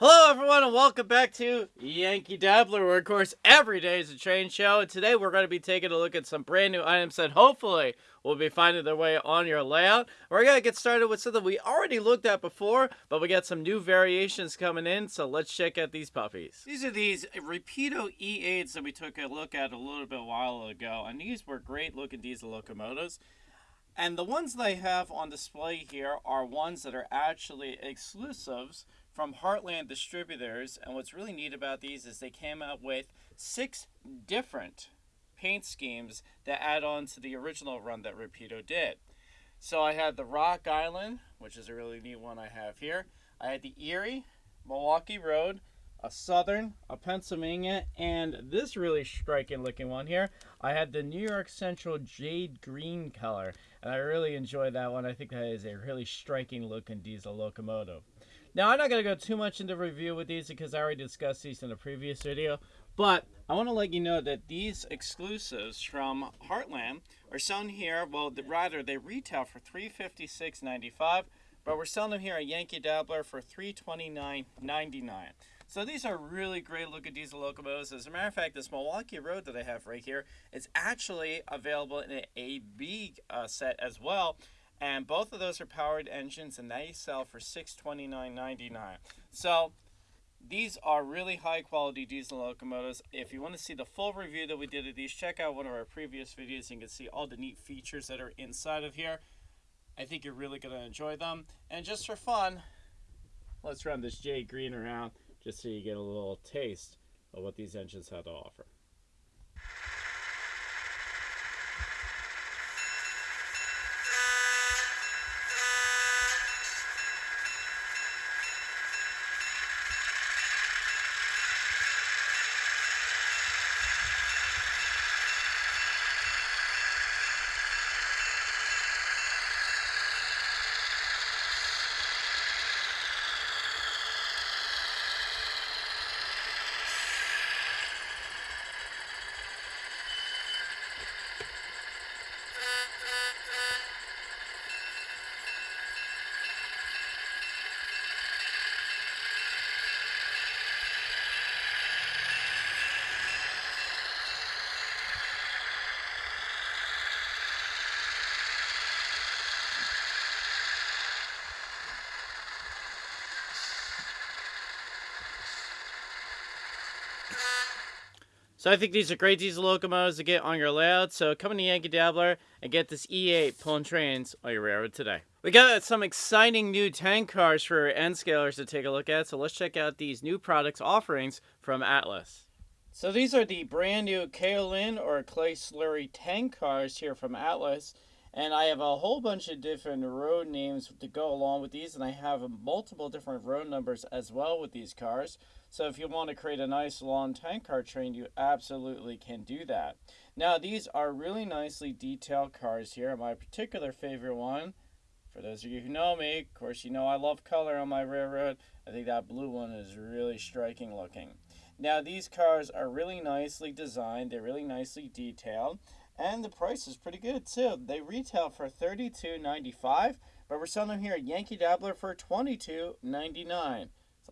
Hello, everyone, and welcome back to Yankee Dabbler, where, of course, every day is a train show. And today we're going to be taking a look at some brand new items that hopefully will be finding their way on your layout. We're going to get started with something we already looked at before, but we got some new variations coming in, so let's check out these puppies. These are these Rapido E8s that we took a look at a little bit while ago, and these were great looking diesel locomotives. And the ones they have on display here are ones that are actually exclusives from Heartland Distributors. And what's really neat about these is they came out with six different paint schemes that add on to the original run that Rapido did. So I had the Rock Island, which is a really neat one I have here. I had the Erie, Milwaukee Road, a Southern, a Pennsylvania, and this really striking looking one here. I had the New York Central Jade Green color, and I really enjoy that one. I think that is a really striking looking diesel locomotive. Now, I'm not going to go too much into review with these because I already discussed these in a previous video, but I want to let you know that these exclusives from Heartland are shown here, well, the, rather, they retail for $356.95, but we're selling them here at Yankee Dabbler for $329.99. So these are really great looking diesel locomotives. As a matter of fact, this Milwaukee Road that I have right here is actually available in an AB uh, set as well. And both of those are powered engines and they sell for $629.99. So these are really high quality diesel locomotives. If you want to see the full review that we did of these, check out one of our previous videos. and You can see all the neat features that are inside of here. I think you're really going to enjoy them. And just for fun, let's run this Jade Green around just so you get a little taste of what these engines have to offer. So I think these are great diesel locomotives to get on your layout. So come to Yankee Dabbler and get this E8 pulling trains on your railroad today. We got some exciting new tank cars for N scalers to take a look at. So let's check out these new products offerings from Atlas. So these are the brand new Kaolin or Clay Slurry tank cars here from Atlas. And I have a whole bunch of different road names to go along with these. And I have multiple different road numbers as well with these cars. So if you want to create a nice long tank car train, you absolutely can do that. Now these are really nicely detailed cars here. My particular favorite one, for those of you who know me, of course you know I love color on my railroad. I think that blue one is really striking looking. Now these cars are really nicely designed. They're really nicely detailed. And the price is pretty good too. They retail for $32.95, but we're selling them here at Yankee Dabbler for $22.99.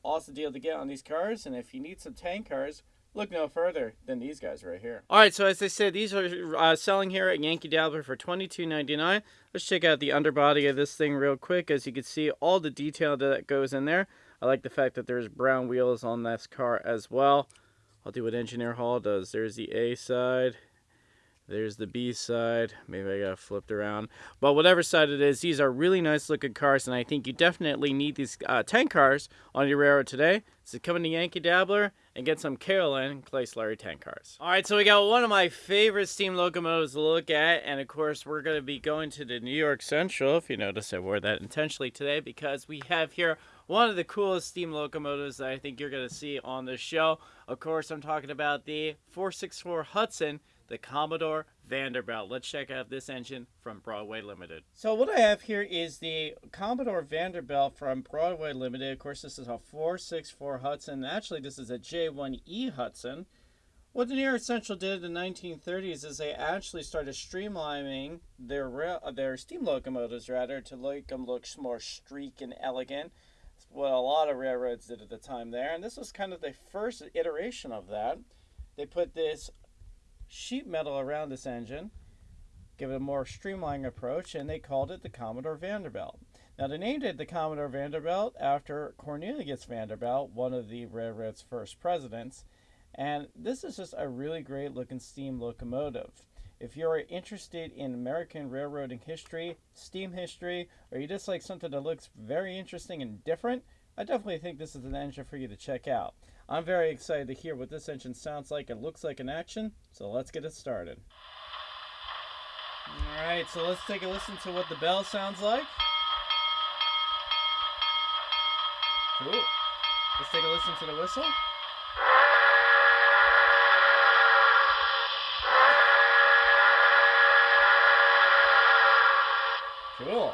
Awesome deal to get on these cars, and if you need some tank cars, look no further than these guys right here. All right, so as I said, these are uh, selling here at Yankee Dabbler for $22.99. Let's check out the underbody of this thing real quick. As you can see, all the detail that goes in there. I like the fact that there's brown wheels on this car as well. I'll do what Engineer Hall does. There's the A side. There's the B side. Maybe I got flipped around. But whatever side it is, these are really nice looking cars, and I think you definitely need these uh, tank cars on your railroad today. So come to Yankee Dabbler and get some Kaolin Clay Slurry tank cars. All right, so we got one of my favorite steam locomotives to look at, and of course we're going to be going to the New York Central, if you notice I wore that intentionally today, because we have here one of the coolest steam locomotives that I think you're going to see on this show. Of course, I'm talking about the 464 Hudson the Commodore Vanderbilt. Let's check out this engine from Broadway Limited. So what I have here is the Commodore Vanderbilt from Broadway Limited. Of course, this is a 464 Hudson. Actually, this is a J1E Hudson. What the New York Central did in the 1930s is they actually started streamlining their uh, their steam locomotives rather to make them look more streak and elegant what a lot of railroads did at the time there, and this was kind of the first iteration of that. They put this sheet metal around this engine, give it a more streamlined approach, and they called it the Commodore Vanderbilt. Now, they named it the Commodore Vanderbilt after Cornelius Vanderbilt, one of the railroad's first presidents. And this is just a really great looking steam locomotive. If you're interested in American railroading history, steam history, or you just like something that looks very interesting and different, I definitely think this is an engine for you to check out. I'm very excited to hear what this engine sounds like and looks like in action, so let's get it started. Alright, so let's take a listen to what the bell sounds like. Cool. Let's take a listen to the whistle. Cool.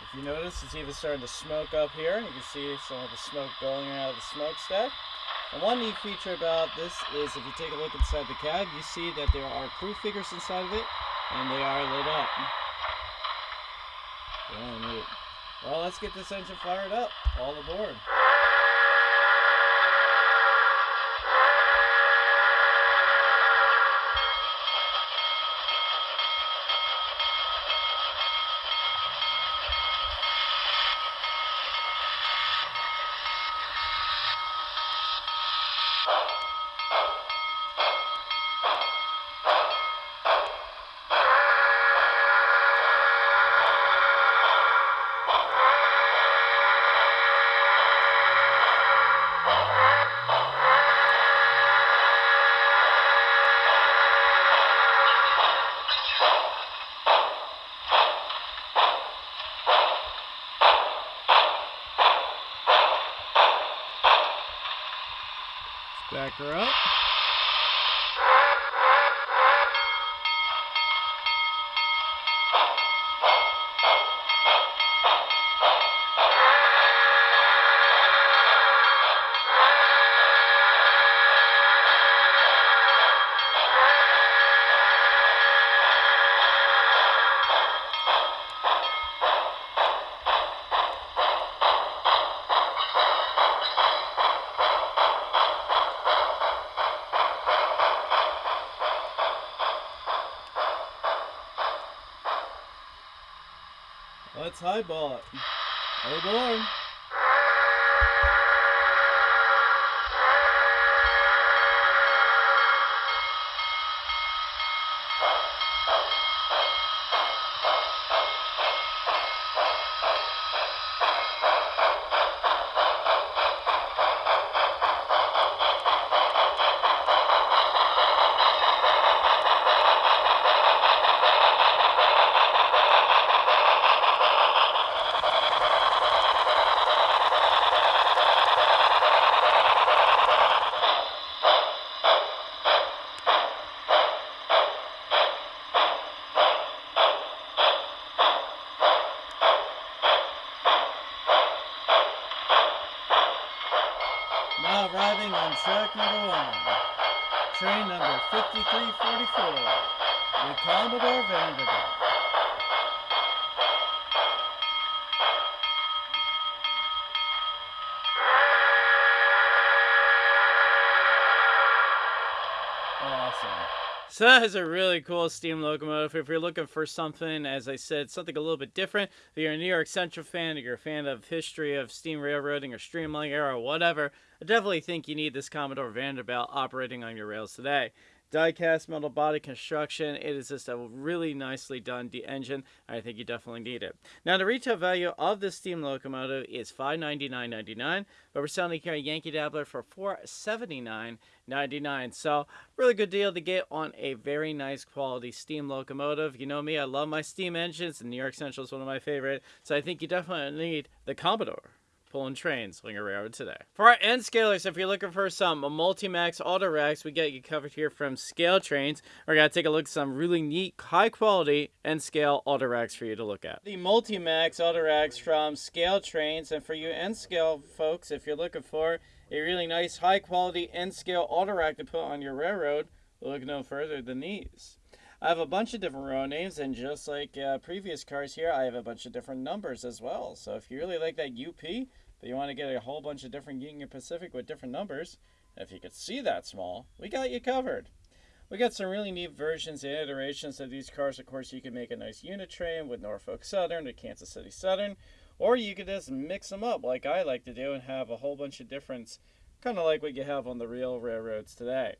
If you notice, it's even starting to smoke up here. You can see some of the smoke billowing out of the smokestack. And one neat feature about this is if you take a look inside the cab, you see that there are crew figures inside of it, and they are lit up. Very neat. Well, let's get this engine fired up. All aboard. Back her up. Let's highball it. Aboard. Now arriving on track number one. Train number 5344. The Commodore Vanderbilt. Awesome. So that is a really cool steam locomotive. If you're looking for something, as I said, something a little bit different, if you're a New York Central fan, if you're a fan of history of steam railroading or streamlining era or whatever, I definitely think you need this Commodore Vanderbilt operating on your rails today. Die-cast metal body construction. It is just a really nicely done engine. I think you definitely need it. Now, the retail value of this steam locomotive is $599.99, but we're selling here at Yankee Dabbler for $479.99. So, really good deal to get on a very nice quality steam locomotive. You know me, I love my steam engines, and New York Central is one of my favorite. So, I think you definitely need the Commodore pulling trains on your railroad today. For our N scalers, if you're looking for some Multimax auto racks, we get you covered here from Scale Trains. We're going to take a look at some really neat, high quality N scale auto racks for you to look at. The Multimax auto racks from Scale Trains, and for you N scale folks, if you're looking for a really nice, high quality N scale auto rack to put on your railroad, look no further than these. I have a bunch of different row names, and just like uh, previous cars here, I have a bunch of different numbers as well. So if you really like that UP, but you want to get a whole bunch of different Union Pacific with different numbers, if you could see that small, we got you covered. We got some really neat versions and iterations of these cars. Of course, you can make a nice unit train with Norfolk Southern or Kansas City Southern, or you could just mix them up like I like to do and have a whole bunch of difference, kind of like what you have on the real railroads today.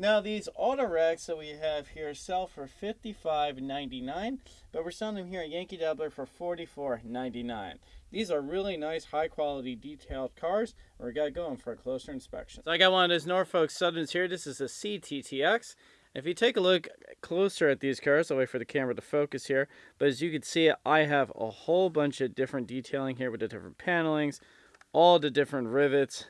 Now these auto racks that we have here sell for $55.99, but we're selling them here at Yankee Dabbler for $44.99. These are really nice, high quality, detailed cars. We got going for a closer inspection. So I got one of those Norfolk Southerns here. This is a CTTX. If you take a look closer at these cars, I'll wait for the camera to focus here. But as you can see, I have a whole bunch of different detailing here with the different panelings, all the different rivets.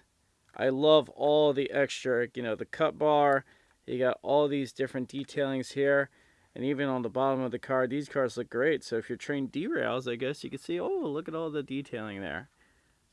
I love all the extra, you know, the cut bar. You got all these different detailings here. And even on the bottom of the car, these cars look great. So if your train derails, I guess you can see, oh, look at all the detailing there.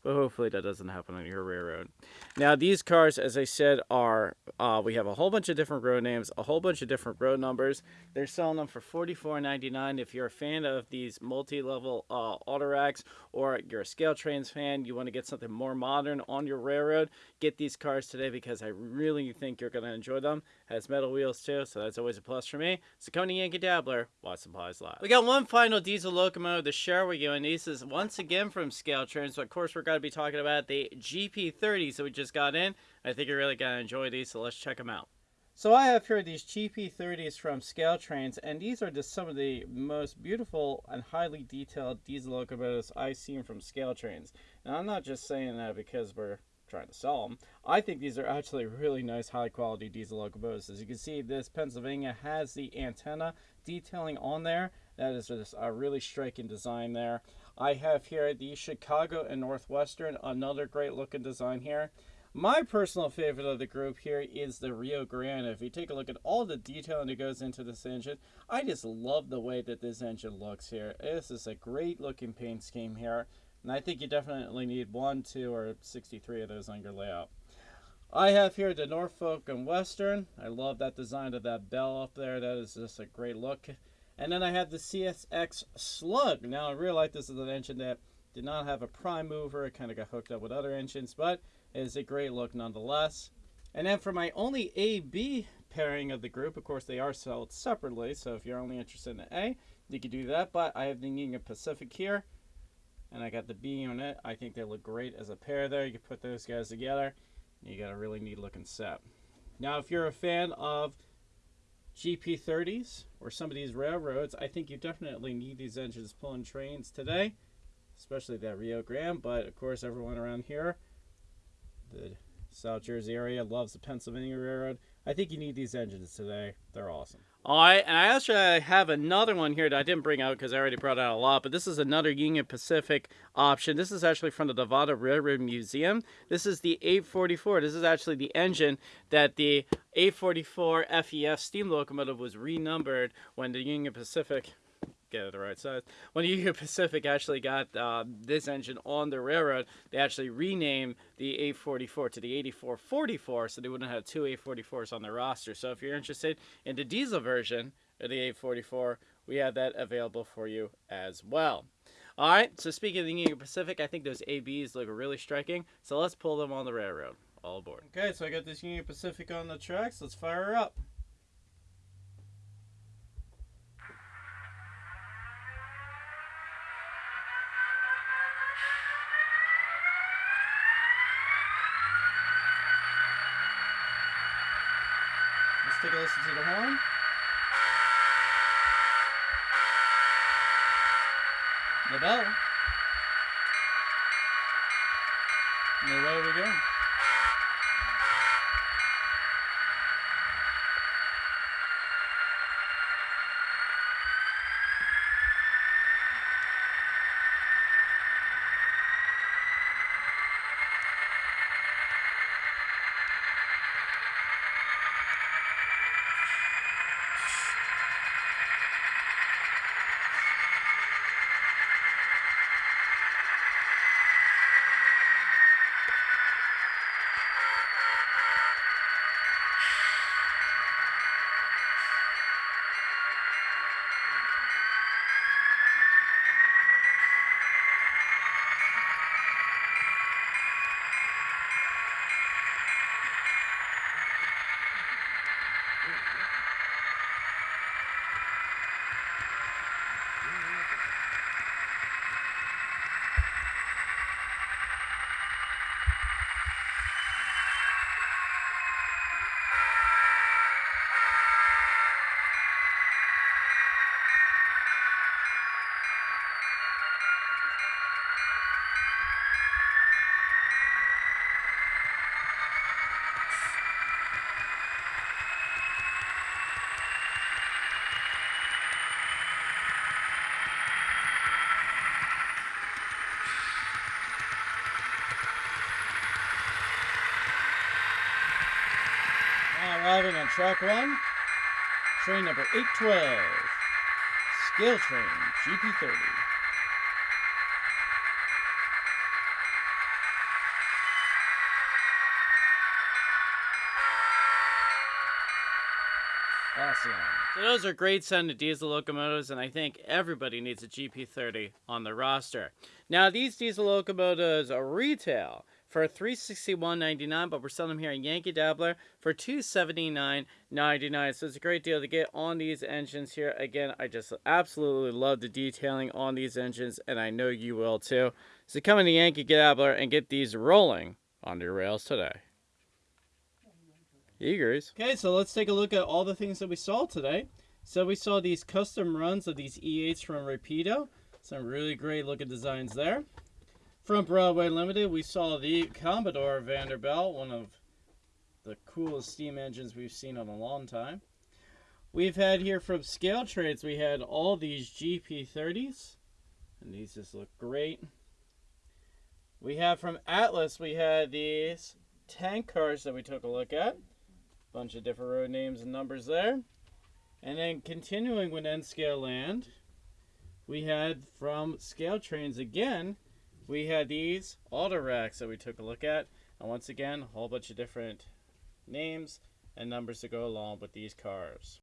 But hopefully that doesn't happen on your railroad. Now these cars, as I said, are, uh, we have a whole bunch of different road names, a whole bunch of different road numbers. They're selling them for $44.99. If you're a fan of these multi-level uh, auto racks or you're a scale trains fan, you want to get something more modern on your railroad, get these cars today because I really think you're going to enjoy them. It Has metal wheels too, so that's always a plus for me. So come to Yankee Dabbler, watch supplies live. We got one final diesel locomotive to share with you, and this is once again from Scale Trains. So of course we're going to be talking about the GP30s that we just got in. I think you're really going to enjoy these, so let's check them out. So I have here these GP30s from Scale Trains, and these are just some of the most beautiful and highly detailed diesel locomotives I've seen from Scale Trains. Now I'm not just saying that because we're trying to sell them. I think these are actually really nice high quality diesel locomotives. As you can see, this Pennsylvania has the antenna detailing on there. That is just a really striking design there. I have here the Chicago and Northwestern, another great looking design here. My personal favorite of the group here is the Rio Grande. If you take a look at all the detailing that goes into this engine, I just love the way that this engine looks here. This is a great looking paint scheme here. And I think you definitely need one, two, or 63 of those on your layout. I have here the Norfolk and Western. I love that design of that bell up there. That is just a great look. And then I have the CSX Slug. Now I realize this is an engine that did not have a prime mover. It kind of got hooked up with other engines, but it is a great look nonetheless. And then for my only A-B pairing of the group, of course they are sold separately, so if you're only interested in the A, you can do that. But I have the Union Pacific here and I got the B unit. I think they look great as a pair there. You can put those guys together. you got a really neat looking set. Now, if you're a fan of GP30s or some of these railroads, I think you definitely need these engines pulling trains today, especially that Rio Grande. But of course, everyone around here, the South Jersey area, loves the Pennsylvania Railroad. I think you need these engines today. They're awesome. All right, and I actually have another one here that I didn't bring out because I already brought out a lot, but this is another Union Pacific option. This is actually from the Nevada Railroad Museum. This is the 844. This is actually the engine that the 844 FEF steam locomotive was renumbered when the Union Pacific get it the right size. When Union Pacific actually got uh, this engine on the railroad, they actually renamed the 844 to the 8444, so they wouldn't have two 844s on their roster. So if you're interested in the diesel version of the 844, we have that available for you as well. All right, so speaking of the Union Pacific, I think those ABs look really striking, so let's pull them on the railroad. All aboard. Okay, so I got this Union Pacific on the tracks. Let's fire her up. Let's take a listen to the horn. The bell. And away we go. Track one, train number 812, Scale Train GP30. Awesome. So those are great sounding diesel locomotives, and I think everybody needs a GP30 on the roster. Now, these diesel locomotives are retail for $361.99, but we're selling them here in Yankee Dabbler for $279.99. So it's a great deal to get on these engines here. Again, I just absolutely love the detailing on these engines, and I know you will too. So come in the Yankee Dabbler and get these rolling on your rails today. Eagers. Okay, so let's take a look at all the things that we saw today. So we saw these custom runs of these E8s from Rapido. Some really great looking designs there. From Broadway Limited, we saw the Commodore Vanderbilt, one of the coolest steam engines we've seen in a long time. We've had here from Scale Trains, we had all these GP30s, and these just look great. We have from Atlas, we had these tank cars that we took a look at. Bunch of different road names and numbers there. And then continuing with N Scale Land, we had from Scale Trains again, we had these auto racks that we took a look at. And once again, a whole bunch of different names and numbers to go along with these cars.